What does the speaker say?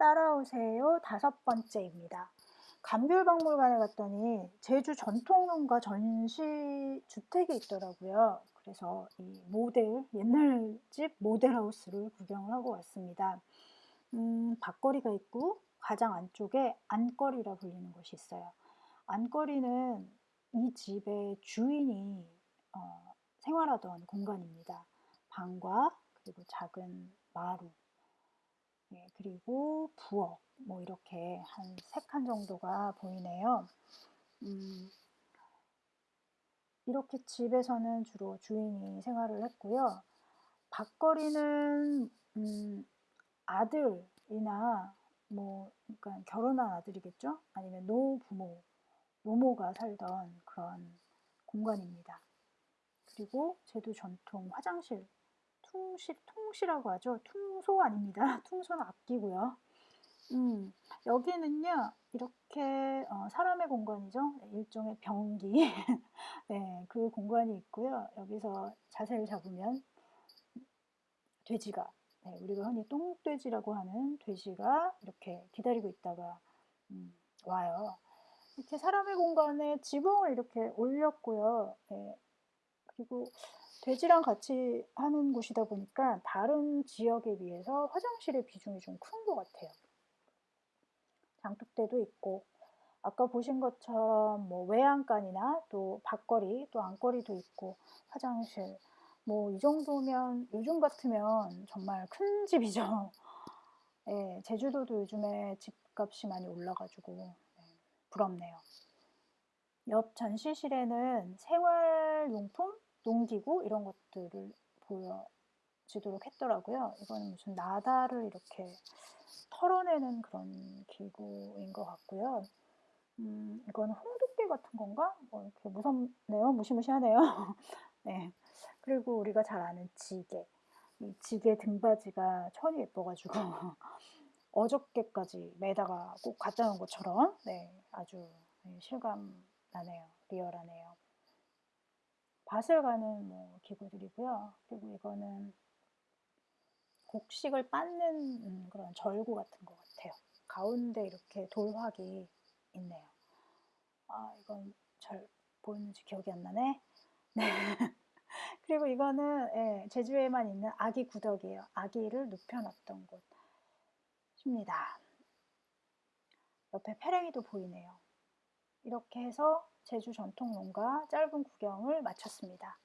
따라오세요. 다섯 번째입니다. 감귤박물관에 갔더니 제주 전통농가 전시 주택이 있더라고요. 그래서 이 모델, 옛날 집 모델하우스를 구경을 하고 왔습니다. 음, 밖거리가 있고 가장 안쪽에 안거리라 불리는 곳이 있어요. 안거리는 이 집의 주인이 어, 생활하던 공간입니다. 방과 그리고 작은 마루 예, 그리고 부엌 뭐 이렇게 한 세 칸 정도가 보이네요. 음, 이렇게 집에서는 주로 주인이 생활을 했고요. 밖거리는 음, 아들이나 뭐 그러니까 결혼한 아들이겠죠? 아니면 노부모, 노모가 살던 그런 공간입니다. 그리고 제도 전통 화장실 퉁실, 통시라고 하죠. 퉁소 아닙니다. 퉁소는 악기고요. 음, 여기는요, 이렇게 어, 사람의 공간이죠. 일종의 병기. 네, 그 공간이 있고요. 여기서 자세를 잡으면 돼지가, 네, 우리가 흔히 똥돼지라고 하는 돼지가 이렇게 기다리고 있다가 음, 와요. 이렇게 사람의 공간에 지붕을 이렇게 올렸고요. 네, 그리고 돼지랑 같이 하는 곳이다 보니까 다른 지역에 비해서 화장실의 비중이 좀 큰 것 같아요. 장독대도 있고 아까 보신 것처럼 뭐 외양간이나 또 밖거리 또 안거리도 있고 화장실 뭐 이 정도면 요즘 같으면 정말 큰 집이죠. 예, 제주도도 요즘에 집값이 많이 올라가지고 네, 부럽네요. 옆 전시실에는 생활용품 농기구 이런 것들을 보여지도록 했더라고요. 이거는 무슨 나다를 이렇게 털어내는 그런 기구인 것 같고요. 음, 이건 홍두깨 같은 건가? 뭐 이렇게 무섭네요. 무시무시하네요. 네. 그리고 우리가 잘 아는 지게. 이 지게 등받이가 천이 예뻐가지고 어저께까지 매다가 꼭 갖다 놓은 것처럼 네, 아주 실감 나네요. 리얼하네요. 밭을 가는 뭐 기구들이고요. 그리고 이거는 곡식을 빻는 음, 그런 절구 같은 것 같아요. 가운데 이렇게 돌확이 있네요. 아, 이건 잘 보이는지 기억이 안 나네. 네. 그리고 이거는 예, 제주에만 있는 아기 구덕이에요. 아기를 눕혀놨던 곳입니다. 옆에 페랭이도 보이네요. 이렇게 해서 제주 전통 농가 짧은 구경을 마쳤습니다.